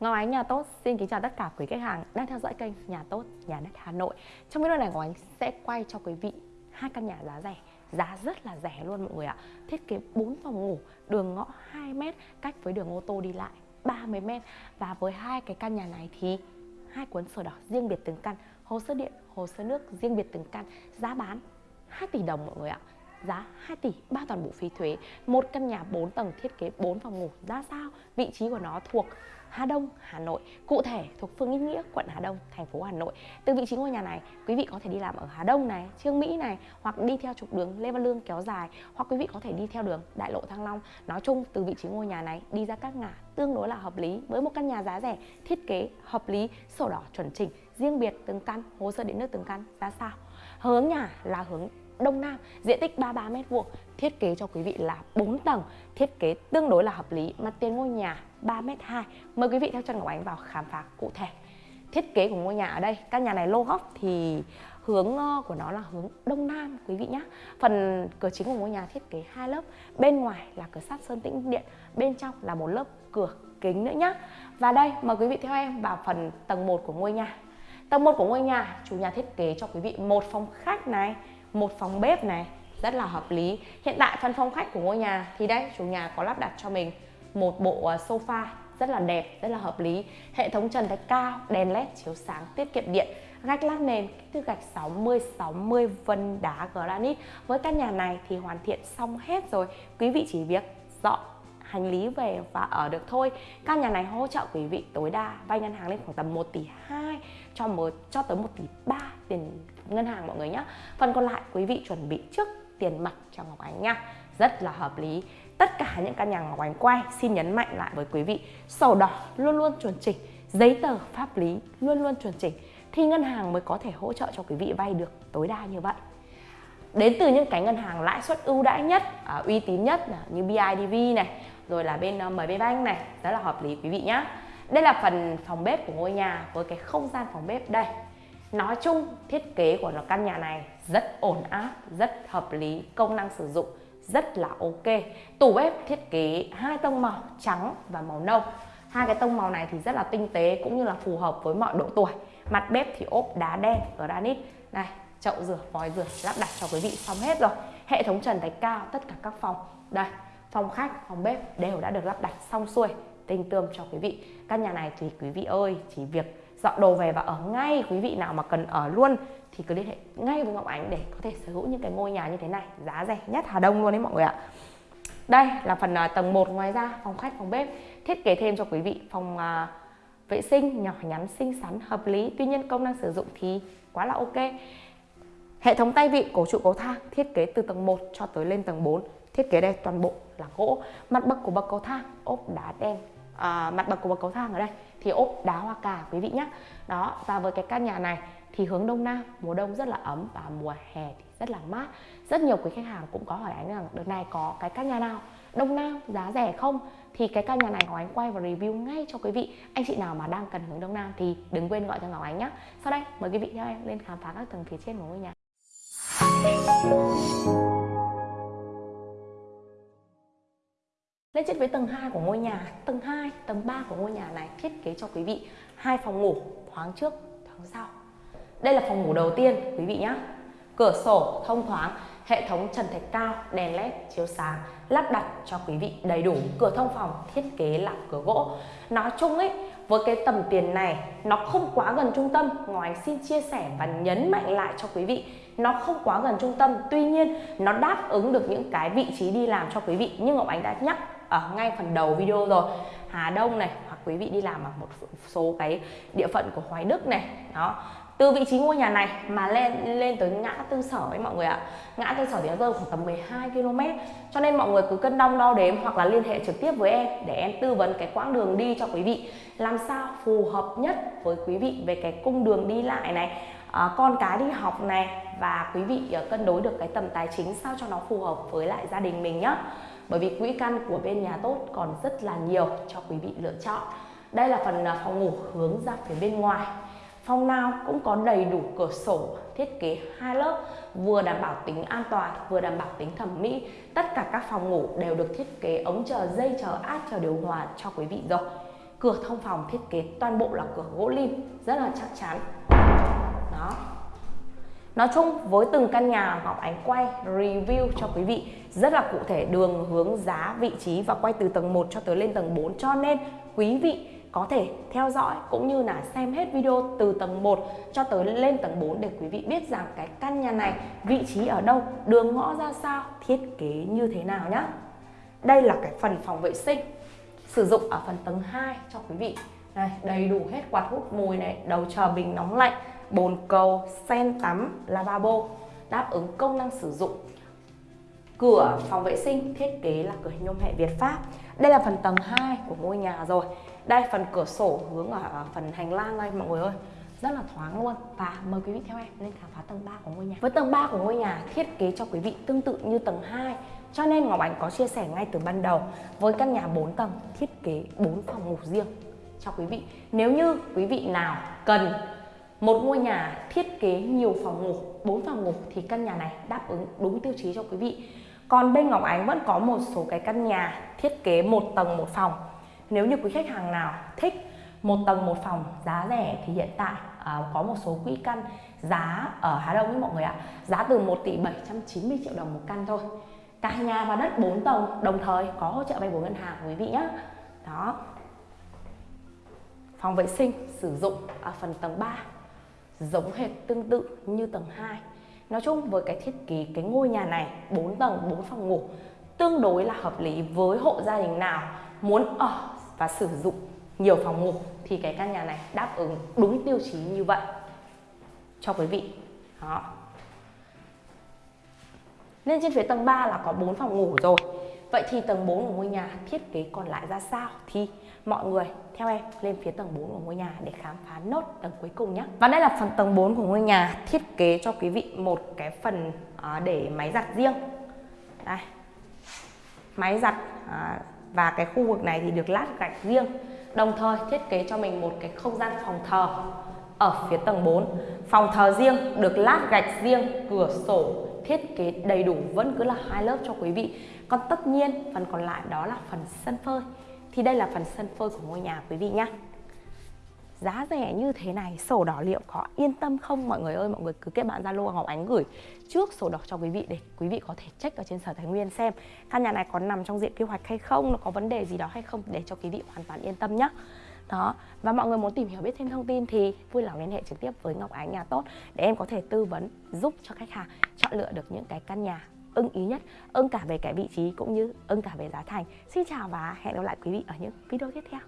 Ngọc Ánh Nhà Tốt xin kính chào tất cả quý khách hàng đang theo dõi kênh Nhà Tốt Nhà Đất Hà Nội. Trong video này Ngọc Ánh sẽ quay cho quý vị hai căn nhà giá rẻ. Giá rất là rẻ luôn mọi người ạ. Thiết kế 4 phòng ngủ, đường ngõ 2m Cách với đường ô tô đi lại 30m Và với hai cái căn nhà này thì hai cuốn sổ đỏ riêng biệt từng căn Hồ sơ điện, hồ sơ nước riêng biệt từng căn. Giá bán 2 tỷ đồng mọi người ạ. Giá 2 tỷ, ba toàn bộ phí thuế, một căn nhà 4 tầng thiết kế 4 phòng ngủ ra sao? Vị trí của nó thuộc Hà Đông, Hà Nội, cụ thể thuộc phường Yên Nghĩa, quận Hà Đông, thành phố Hà Nội. Từ vị trí ngôi nhà này, quý vị có thể đi làm ở Hà Đông này, Trương Mỹ này, hoặc đi theo trục đường Lê Văn Lương kéo dài, hoặc quý vị có thể đi theo đường Đại lộ Thăng Long. Nói chung từ vị trí ngôi nhà này đi ra các ngã tương đối là hợp lý với một căn nhà giá rẻ, thiết kế hợp lý, sổ đỏ chuẩn chỉnh, riêng biệt từng căn, hồ sơ điện nước từng căn ra sao. Hướng nhà là hướng Đông Nam, diện tích 33 m2, thiết kế cho quý vị là 4 tầng, thiết kế tương đối là hợp lý, mặt tiền ngôi nhà 3 m 2. Mời quý vị theo chân Ngọc Ánh vào khám phá cụ thể. Thiết kế của ngôi nhà ở đây, căn nhà này lô góc thì hướng ờ, của nó là hướng đông nam quý vị nhé phần cửa chính của ngôi nhà thiết kế hai lớp bên ngoài là cửa sắt sơn tĩnh điện bên trong là một lớp cửa kính nữa nhé và đây mời quý vị theo em vào phần tầng 1 của ngôi nhà tầng 1 của ngôi nhà chủ nhà thiết kế cho quý vị một phòng khách này một phòng bếp này, rất là hợp lý. Hiện tại phần phòng khách của ngôi nhà thì đây, chủ nhà có lắp đặt cho mình một bộ à, sofa rất là đẹp, rất là hợp lý. Hệ thống trần thạch cao, đèn led chiếu sáng, tiết kiệm điện gạch lát nền, kích thước gạch 60 60 vân đá granite. Với căn nhà này thì hoàn thiện xong hết rồi. Quý vị chỉ việc dọn hành lý về và ở được thôi. Căn nhà này hỗ trợ quý vị tối đa vay ngân hàng lên khoảng tầm 1 tỷ 2 cho một cho tới 1 tỷ 3 tiền ngân hàng mọi người nhé phần còn lại quý vị chuẩn bị trước tiền mặt cho Ngọc Ánh nha. Rất là hợp lý. Tất cả những căn nhà Ngọc Ánh quay xin nhấn mạnh lại với quý vị sổ đỏ luôn luôn chuẩn chỉnh giấy tờ pháp lý luôn luôn chuẩn chỉnh thì ngân hàng mới có thể hỗ trợ cho quý vị vay được tối đa như vậy. Đến từ những cái ngân hàng lãi suất ưu đãi nhất à, uy tín nhất như BIDV này rồi là bên ờ, mời MB Bank này, rất là hợp lý, quý vị nhé đây là phần phòng bếp của ngôi nhà với cái không gian phòng bếp đây. Nói chung, thiết kế của căn nhà này rất ổn áp, rất hợp lý, công năng sử dụng rất là ok. Tủ bếp thiết kế hai tông màu, trắng và màu nâu. Hai cái tông màu này thì rất là tinh tế, cũng như là phù hợp với mọi độ tuổi. Mặt bếp thì ốp đá đen, granite. Này, chậu rửa, vòi rửa, lắp đặt cho quý vị xong hết rồi. Hệ thống trần thạch cao, tất cả các phòng. Đây phòng khách phòng bếp đều đã được lắp đặt xong xuôi. Tinh tươm cho quý vị. Căn nhà này thì quý vị ơi chỉ việc dọn đồ về và ở ngay quý vị nào mà cần ở luôn thì cứ liên hệ ngay với Ngọc Ánh để có thể sở hữu những cái ngôi nhà như thế này. Giá rẻ nhất Hà Đông luôn đấy mọi người ạ. Đây là phần uh, tầng 1 ngoài ra phòng khách phòng bếp. Thiết kế thêm cho quý vị phòng uh, vệ sinh nhỏ nhắn xinh xắn hợp lý. Tuy nhiên công năng sử dụng thì quá là ok. Hệ thống tay vịn cổ trụ cầu thang thiết kế từ tầng 1 cho tới lên tầng 4 thiết kế đây toàn bộ là gỗ. Mặt bậc của bậc cầu thang ốp đá đen. À, mặt bậc của bậc cầu thang ở đây thì ốp đá hoa cà quý vị nhé đó và với cái căn nhà này thì hướng đông nam mùa đông rất là ấm và mùa hè thì rất là mát. Rất nhiều quý khách hàng cũng có hỏi anh rằng đợt này có cái căn nhà nào đông nam giá rẻ không? Thì cái căn nhà này Ngọc Ánh quay và review ngay cho quý vị. Anh chị nào mà đang cần hướng đông nam thì đừng quên gọi cho Ngọc Ánh nhé sau đây mời quý vị theo em lên khám phá các tầng phía trên của ngôi nhà. Lên trên với tầng 2 của ngôi nhà, tầng 2, tầng 3 của ngôi nhà này thiết kế cho quý vị hai phòng ngủ thoáng trước, thoáng sau. Đây là phòng ngủ đầu tiên quý vị nhé. Cửa sổ thông thoáng, hệ thống trần thạch cao, đèn led chiếu sáng lắp đặt cho quý vị đầy đủ. Cửa thông phòng thiết kế là cửa gỗ. Nói chung ấy, với cái tầm tiền này nó không quá gần trung tâm Ngọc anh xin chia sẻ và nhấn mạnh lại cho quý vị nó không quá gần trung tâm tuy nhiên nó đáp ứng được những cái vị trí đi làm cho quý vị như Ngọc Ánh đã nhắc ở ngay phần đầu video rồi. Hà Đông này hoặc quý vị đi làm ở một số cái địa phận của Hoài Đức này đó. Từ vị trí ngôi nhà này mà lên lên tới ngã tư sở ấy mọi người ạ. Ngã tư sở thì nó rơi khoảng tầm 12 km cho nên mọi người cứ cân đong đo đếm hoặc là liên hệ trực tiếp với em để em tư vấn cái quãng đường đi cho quý vị. Làm sao phù hợp nhất với quý vị về cái cung đường đi lại này à, con cái đi học này và quý vị ờ, cân đối được cái tầm tài chính sao cho nó phù hợp với lại gia đình mình nhá bởi vì quỹ căn của bên nhà tốt còn rất là nhiều cho quý vị lựa chọn đây là phần à, phòng ngủ hướng ra phía bên ngoài Phòng nào cũng có đầy đủ cửa sổ, thiết kế hai lớp, vừa đảm bảo tính an toàn, vừa đảm bảo tính thẩm mỹ. Tất cả các phòng ngủ đều được thiết kế ống chờ dây chờ áp chờ điều hòa cho quý vị rồi. cửa thông phòng thiết kế toàn bộ là cửa gỗ lim rất là chắc chắn đó Nói chung với từng căn nhà Ngọc Ánh quay review cho quý vị rất là cụ thể đường hướng giá vị trí và quay từ tầng 1 cho tới lên tầng 4 cho nên quý vị có thể theo dõi cũng như là xem hết video từ tầng 1 cho tới lên tầng 4 để quý vị biết rằng cái căn nhà này vị trí ở đâu, đường ngõ ra sao, thiết kế như thế nào nhé. Đây là cái phần phòng vệ sinh sử dụng ở phần tầng 2 cho quý vị. Đây, đầy đủ hết quạt hút mùi này, đầu chờ bình nóng lạnh, bồn cầu, sen tắm, lavabo đáp ứng công năng sử dụng. Cửa phòng vệ sinh thiết kế là cửa nhôm hệ Việt Pháp. Đây là phần tầng 2 của ngôi nhà rồi. Đây, phần cửa sổ hướng ở phần hành lang đây, mọi người ơi. Rất là thoáng luôn. Và mời quý vị theo em lên khám phá tầng 3 của ngôi nhà. Với tầng 3 của ngôi nhà thiết kế cho quý vị tương tự như tầng 2 cho nên Ngọc Ánh có chia sẻ ngay từ ban đầu với căn nhà 4 tầng thiết kế 4 phòng ngủ riêng cho quý vị. Nếu như quý vị nào cần một ngôi nhà thiết kế nhiều phòng ngủ 4 phòng ngủ, thì căn nhà này đáp ứng đúng tiêu chí cho quý vị còn bên Ngọc Ánh vẫn có một số cái căn nhà thiết kế một tầng một phòng. Nếu như quý khách hàng nào thích một tầng một phòng giá rẻ thì hiện tại à, có một số quỹ căn giá ở Hà Đông với mọi người ạ giá từ 1 tỷ 790 triệu đồng một căn thôi. Cả nhà và đất 4 tầng đồng thời có hỗ trợ vay vốn ngân hàng quý vị nhé đó. Phòng vệ sinh sử dụng ở phần tầng 3 giống hệt tương tự như tầng 2 Nói chung với cái thiết kế, cái ngôi nhà này 4 tầng 4 phòng ngủ, tương đối là hợp lý với hộ gia đình nào muốn ở và sử dụng nhiều phòng ngủ thì cái căn nhà này đáp ứng đúng tiêu chí như vậy. Cho quý vị. Đó. Nên trên phía tầng 3 là có 4 phòng ngủ rồi. Vậy thì tầng 4 của ngôi nhà thiết kế còn lại ra sao? Thì mọi người theo em lên phía tầng 4 của ngôi nhà để khám phá nốt tầng cuối cùng nhé Và đây là phần tầng 4 của ngôi nhà thiết kế cho quý vị một cái phần à, để máy giặt riêng. Đây. Máy giặt à, và cái khu vực này thì được lát gạch riêng. Đồng thời thiết kế cho mình một cái không gian phòng thờ ở phía tầng 4 Phòng thờ riêng được lát gạch riêng, cửa sổ thiết kế đầy đủ vẫn cứ là hai lớp cho quý vị. Còn tất nhiên, phần còn lại đó là phần sân phơi. Thì đây là phần sân phơi của ngôi nhà quý vị nhé giá rẻ như thế này, sổ đỏ liệu có yên tâm không? Mọi người ơi, mọi người cứ kết bạn zalo ngọc ánh gửi trước sổ đỏ cho quý vị để quý vị có thể check ở trên sở tài nguyên xem. Căn nhà này có nằm trong diện quy hoạch hay không, nó có vấn đề gì đó hay không? Để cho quý vị hoàn toàn yên tâm nhé đó. Và mọi người muốn tìm hiểu biết thêm thông tin thì vui lòng liên hệ trực tiếp với Ngọc Ánh nhà tốt để em có thể tư vấn, giúp cho khách hàng chọn lựa được những cái căn nhà ưng ý nhất, ưng cả về cái vị trí cũng như ưng cả về giá thành. Xin chào và hẹn gặp lại quý vị ở những video tiếp theo.